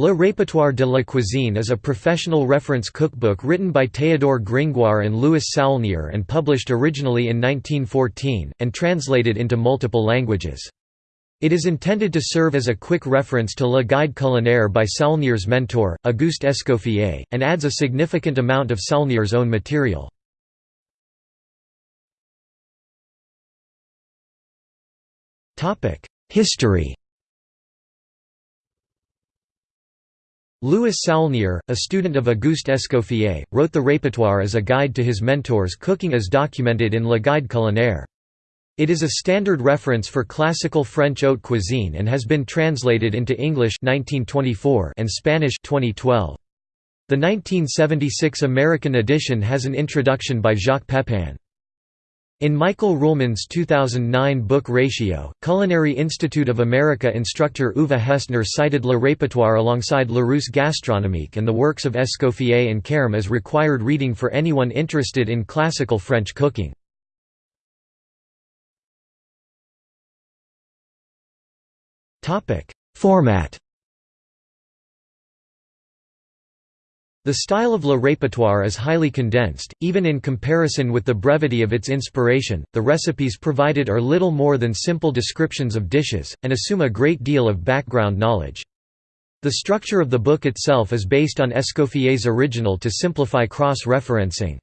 Le Répertoire de la Cuisine is a professional reference cookbook written by Théodore Gringoire and Louis Saulnier and published originally in 1914, and translated into multiple languages. It is intended to serve as a quick reference to Le Guide culinaire by Saulnier's mentor, Auguste Escoffier, and adds a significant amount of Saulnier's own material. History Louis Saulnier, a student of Auguste Escoffier, wrote the répertoire as a guide to his mentor's cooking as documented in Le Guide culinaire. It is a standard reference for classical French haute cuisine and has been translated into English 1924 and Spanish 2012. The 1976 American edition has an introduction by Jacques Pepin. In Michael Ruhlman's 2009 book Ratio, Culinary Institute of America instructor Uwe Hestnar cited Le Répertoire alongside La Larousse Gastronomique and the works of Escoffier and Carême as required reading for anyone interested in classical French cooking. Format The style of Le Répertoire is highly condensed, even in comparison with the brevity of its inspiration. The recipes provided are little more than simple descriptions of dishes, and assume a great deal of background knowledge. The structure of the book itself is based on Escoffier's original to simplify cross-referencing.